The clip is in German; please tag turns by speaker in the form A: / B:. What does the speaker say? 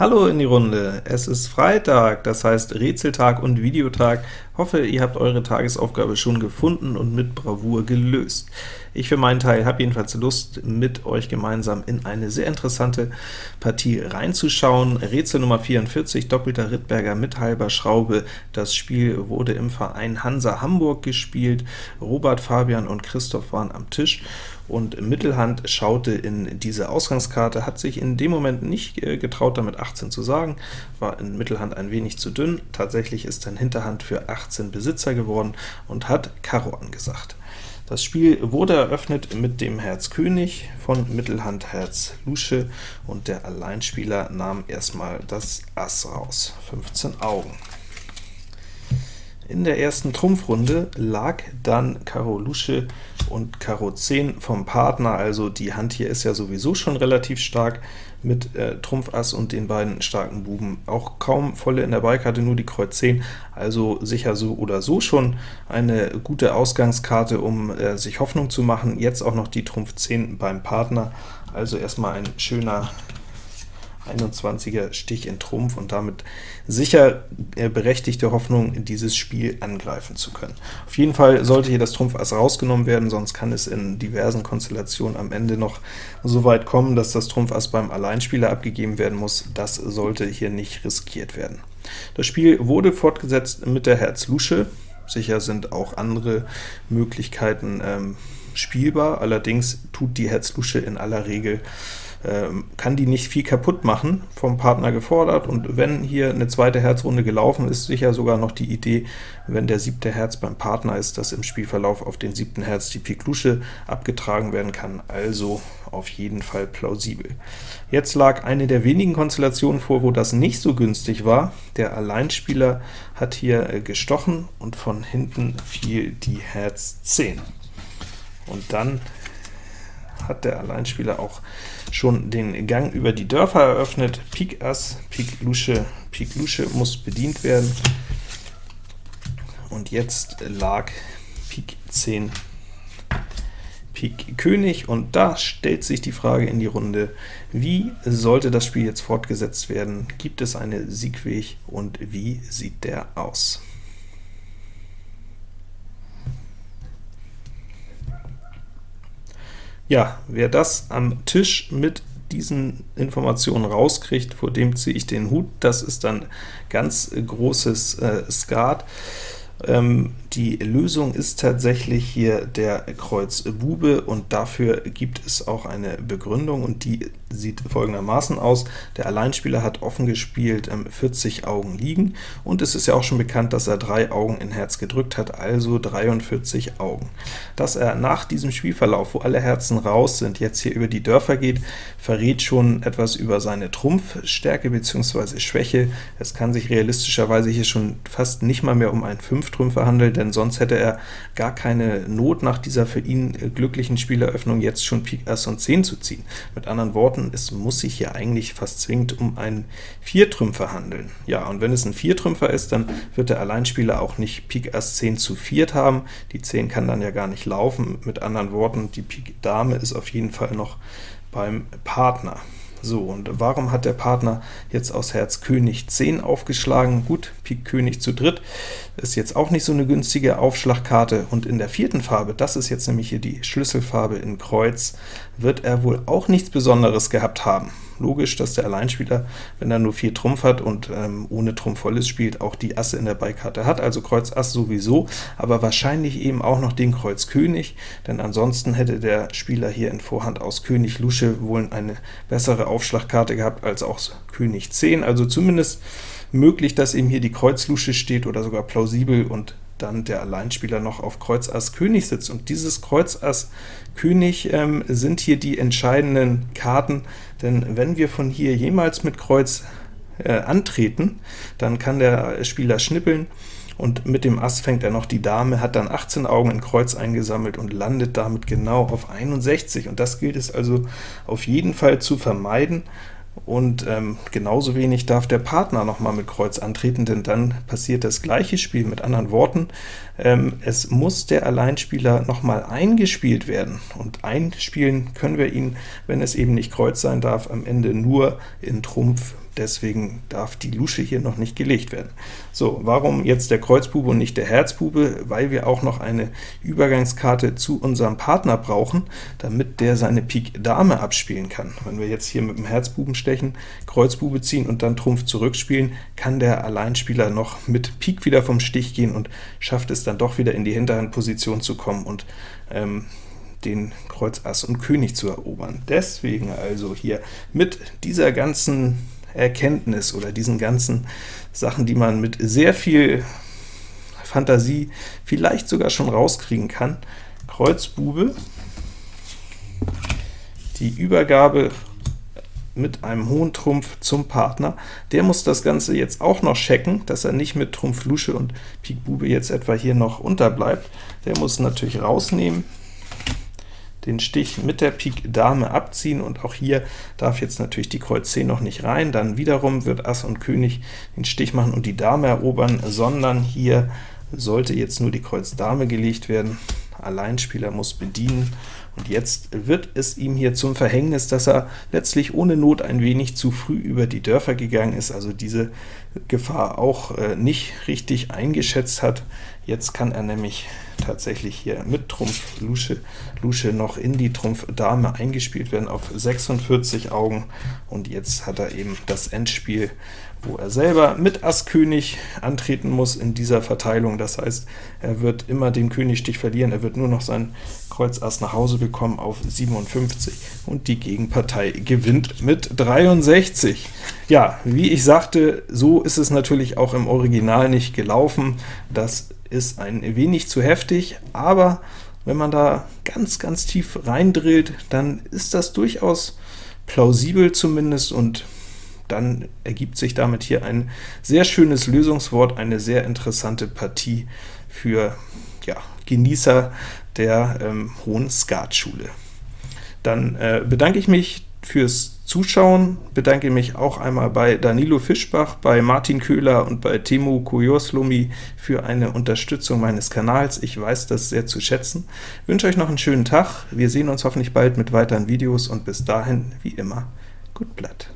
A: Hallo in die Runde! Es ist Freitag, das heißt Rätseltag und Videotag. Hoffe, ihr habt eure Tagesaufgabe schon gefunden und mit Bravour gelöst. Ich für meinen Teil habe jedenfalls Lust, mit euch gemeinsam in eine sehr interessante Partie reinzuschauen. Rätsel Nummer 44, doppelter Rittberger mit halber Schraube. Das Spiel wurde im Verein Hansa Hamburg gespielt. Robert, Fabian und Christoph waren am Tisch, und Mittelhand schaute in diese Ausgangskarte, hat sich in dem Moment nicht äh, getraut, damit 18 zu sagen, war in Mittelhand ein wenig zu dünn. Tatsächlich ist dann Hinterhand für 18 Besitzer geworden und hat Karo angesagt. Das Spiel wurde eröffnet mit dem Herz König von Mittelhand Herz Lusche, und der Alleinspieler nahm erstmal das Ass raus, 15 Augen. In der ersten Trumpfrunde lag dann Karo Lusche und Karo 10 vom Partner, also die Hand hier ist ja sowieso schon relativ stark mit äh, Trumpf Ass und den beiden starken Buben. Auch kaum volle in der Beikarte, nur die Kreuz 10, also sicher so oder so schon eine gute Ausgangskarte, um äh, sich Hoffnung zu machen. Jetzt auch noch die Trumpf 10 beim Partner, also erstmal ein schöner 21er Stich in Trumpf und damit sicher äh, berechtigte Hoffnung, dieses Spiel angreifen zu können. Auf jeden Fall sollte hier das Trumpf Ass rausgenommen werden, sonst kann es in diversen Konstellationen am Ende noch so weit kommen, dass das Trumpf Ass beim Alleinspieler abgegeben werden muss. Das sollte hier nicht riskiert werden. Das Spiel wurde fortgesetzt mit der Herz Lusche. Sicher sind auch andere Möglichkeiten ähm, spielbar, allerdings tut die Herz Lusche in aller Regel kann die nicht viel kaputt machen, vom Partner gefordert, und wenn hier eine zweite Herzrunde gelaufen ist, sicher sogar noch die Idee, wenn der siebte Herz beim Partner ist, dass im Spielverlauf auf den siebten Herz die Pik Lusche abgetragen werden kann, also auf jeden Fall plausibel. Jetzt lag eine der wenigen Konstellationen vor, wo das nicht so günstig war. Der Alleinspieler hat hier äh, gestochen, und von hinten fiel die Herz 10. Und dann hat der Alleinspieler auch schon den Gang über die Dörfer eröffnet. Pik Ass, Pik Lusche, Pik Lusche muss bedient werden. Und jetzt lag Pik 10, Pik König, und da stellt sich die Frage in die Runde, wie sollte das Spiel jetzt fortgesetzt werden? Gibt es einen Siegweg, und wie sieht der aus? Ja, wer das am Tisch mit diesen Informationen rauskriegt, vor dem ziehe ich den Hut. Das ist dann ganz großes äh, Skat. Ähm, die Lösung ist tatsächlich hier der Kreuz Bube, und dafür gibt es auch eine Begründung, und die sieht folgendermaßen aus. Der Alleinspieler hat offen gespielt, 40 ähm, Augen liegen, und es ist ja auch schon bekannt, dass er drei Augen in Herz gedrückt hat, also 43 Augen. Dass er nach diesem Spielverlauf, wo alle Herzen raus sind, jetzt hier über die Dörfer geht, verrät schon etwas über seine Trumpfstärke bzw. Schwäche. Es kann sich realistischerweise hier schon fast nicht mal mehr um einen Fünftrümpfer handeln, denn sonst hätte er gar keine Not, nach dieser für ihn äh, glücklichen Spieleröffnung jetzt schon Pik Ass und 10 zu ziehen. Mit anderen Worten, es muss sich hier eigentlich fast zwingend um einen Viertrümpfer handeln. Ja, und wenn es ein Viertrümpfer ist, dann wird der Alleinspieler auch nicht Pik Ass 10 zu viert haben. Die 10 kann dann ja gar nicht laufen. Mit anderen Worten, die Pik Dame ist auf jeden Fall noch beim Partner. So, und warum hat der Partner jetzt aus Herz König 10 aufgeschlagen? Gut, Pik König zu dritt ist jetzt auch nicht so eine günstige Aufschlagkarte, und in der vierten Farbe, das ist jetzt nämlich hier die Schlüsselfarbe in Kreuz, wird er wohl auch nichts Besonderes gehabt haben logisch, dass der Alleinspieler, wenn er nur 4 Trumpf hat und ähm, ohne Trumpf volles spielt, auch die Asse in der Beikarte hat, also Kreuz Ass sowieso, aber wahrscheinlich eben auch noch den Kreuz König, denn ansonsten hätte der Spieler hier in Vorhand aus König Lusche wohl eine bessere Aufschlagkarte gehabt als auch König 10, also zumindest möglich, dass eben hier die Kreuz Lusche steht oder sogar plausibel und dann der Alleinspieler noch auf Kreuz Ass König sitzt. Und dieses Kreuz Ass König ähm, sind hier die entscheidenden Karten, denn wenn wir von hier jemals mit Kreuz äh, antreten, dann kann der Spieler schnippeln, und mit dem Ass fängt er noch die Dame, hat dann 18 Augen in Kreuz eingesammelt und landet damit genau auf 61, und das gilt es also auf jeden Fall zu vermeiden. Und ähm, genauso wenig darf der Partner noch mal mit Kreuz antreten, denn dann passiert das gleiche Spiel. Mit anderen Worten, ähm, es muss der Alleinspieler noch mal eingespielt werden, und einspielen können wir ihn, wenn es eben nicht Kreuz sein darf, am Ende nur in Trumpf deswegen darf die Lusche hier noch nicht gelegt werden. So, warum jetzt der Kreuzbube und nicht der Herzbube? Weil wir auch noch eine Übergangskarte zu unserem Partner brauchen, damit der seine Pik Dame abspielen kann. Wenn wir jetzt hier mit dem Herzbuben stechen, Kreuzbube ziehen und dann Trumpf zurückspielen, kann der Alleinspieler noch mit Pik wieder vom Stich gehen und schafft es dann doch wieder in die Hinterhandposition zu kommen und ähm, den Kreuz Ass und König zu erobern. Deswegen also hier mit dieser ganzen Erkenntnis oder diesen ganzen Sachen, die man mit sehr viel Fantasie vielleicht sogar schon rauskriegen kann. Kreuzbube, die Übergabe mit einem hohen Trumpf zum Partner. Der muss das Ganze jetzt auch noch checken, dass er nicht mit Trumpf Lusche und Pik Bube jetzt etwa hier noch unterbleibt. Der muss natürlich rausnehmen, den Stich mit der Pik Dame abziehen, und auch hier darf jetzt natürlich die Kreuz 10 noch nicht rein, dann wiederum wird Ass und König den Stich machen und die Dame erobern, sondern hier sollte jetzt nur die Kreuz Dame gelegt werden. Alleinspieler muss bedienen, und jetzt wird es ihm hier zum Verhängnis, dass er letztlich ohne Not ein wenig zu früh über die Dörfer gegangen ist, also diese Gefahr auch äh, nicht richtig eingeschätzt hat. Jetzt kann er nämlich tatsächlich hier mit Trumpf Lusche, Lusche noch in die Trumpf Dame eingespielt werden auf 46 Augen, und jetzt hat er eben das Endspiel, wo er selber mit Ass König antreten muss in dieser Verteilung. Das heißt, er wird immer den Königstich verlieren, er wird nur noch sein Kreuz Ass nach Hause bekommen auf 57, und die Gegenpartei gewinnt mit 63. Ja, wie ich sagte, so ist es natürlich auch im Original nicht gelaufen. Das ist ein wenig zu heftig, aber wenn man da ganz, ganz tief reindrillt, dann ist das durchaus plausibel zumindest, und dann ergibt sich damit hier ein sehr schönes Lösungswort, eine sehr interessante Partie für ja, Genießer der ähm, hohen Skatschule. Dann äh, bedanke ich mich fürs Zuschauen, bedanke mich auch einmal bei Danilo Fischbach, bei Martin Köhler und bei Timo Kujoslumi für eine Unterstützung meines Kanals. Ich weiß das sehr zu schätzen. Ich wünsche euch noch einen schönen Tag. Wir sehen uns hoffentlich bald mit weiteren Videos, und bis dahin, wie immer, gut Blatt.